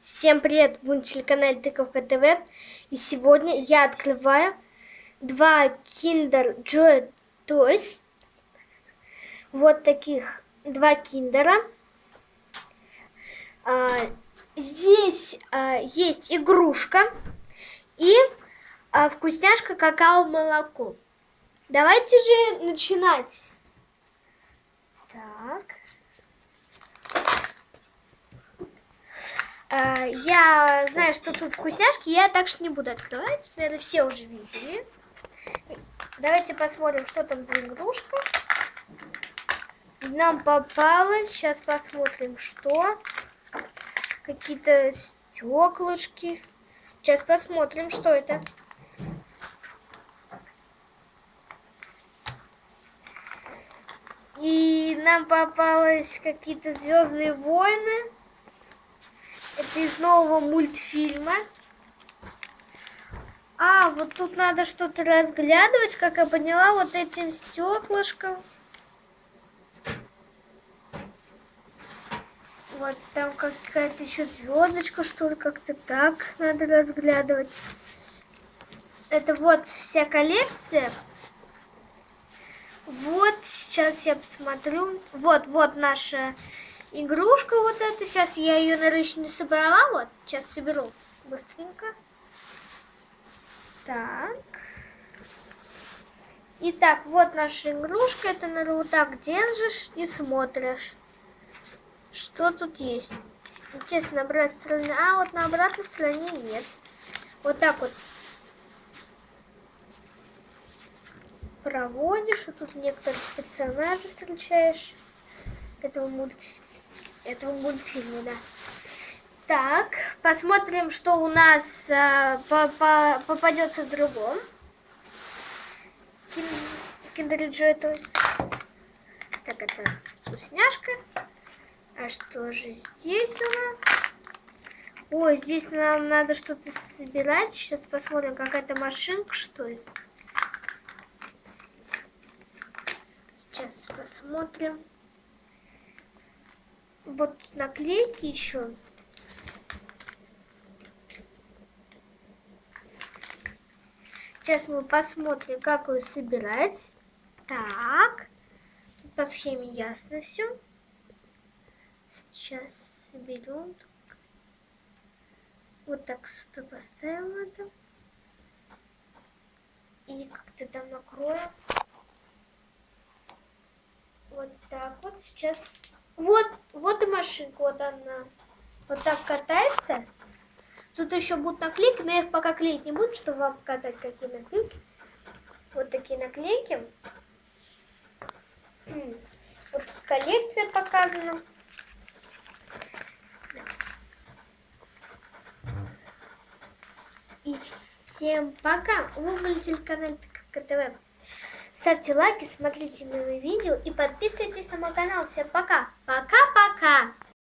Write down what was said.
Всем привет, вы на телеканале Тыковка ТВ. И сегодня я открываю два Kinder Joy Toys. Вот таких два киндера. А, здесь а, есть игрушка и а, вкусняшка какао-молоко. Давайте же начинать. Так. А, я знаю, что тут вкусняшки, я так что не буду открывать. Наверное, все уже видели. Давайте посмотрим, что там за игрушка. Нам попалось. Сейчас посмотрим, что. Какие-то стеклышки. Сейчас посмотрим, что это. И нам попалось какие-то Звездные войны. Это из нового мультфильма. А, вот тут надо что-то разглядывать, как я поняла, вот этим стеклышком. Вот там какая-то еще звездочка, что ли, как-то так надо разглядывать. Это вот вся коллекция. Вот, сейчас я посмотрю. Вот, вот наша игрушка вот эта. Сейчас я ее, наверное, не собрала. Вот, сейчас соберу быстренько. Так. Итак, вот наша игрушка. Это, наверное, вот так держишь и смотришь. Что тут есть? Интересно, на обратной стороне. А, вот на обратной стороне нет. Вот так вот проводишь, и тут некоторых персонажей встречаешь этого этого мультфильма, да. Так, посмотрим, что у нас а, по -по попадется в другом. Kinder Joy Toys. Так, это вкусняшка. А что же здесь у нас? Ой, здесь нам надо что-то собирать. Сейчас посмотрим, какая-то машинка, что ли. Сейчас посмотрим вот наклейки еще. Сейчас мы посмотрим, как ее собирать. Так. Тут по схеме ясно все. Сейчас соберем. Вот так сюда поставим это. И как-то там накроем. Вот так вот. Сейчас вот, вот и машинка, вот она. Вот так катается. Тут еще будут наклейки, но я их пока клеить не буду, чтобы вам показать, какие наклейки. Вот такие наклейки. Вот тут коллекция показана. И всем пока. Вы были телеканал КТВ. Ставьте лайки, смотрите милые видео и подписывайтесь на мой канал. Всем пока. Пока-пока.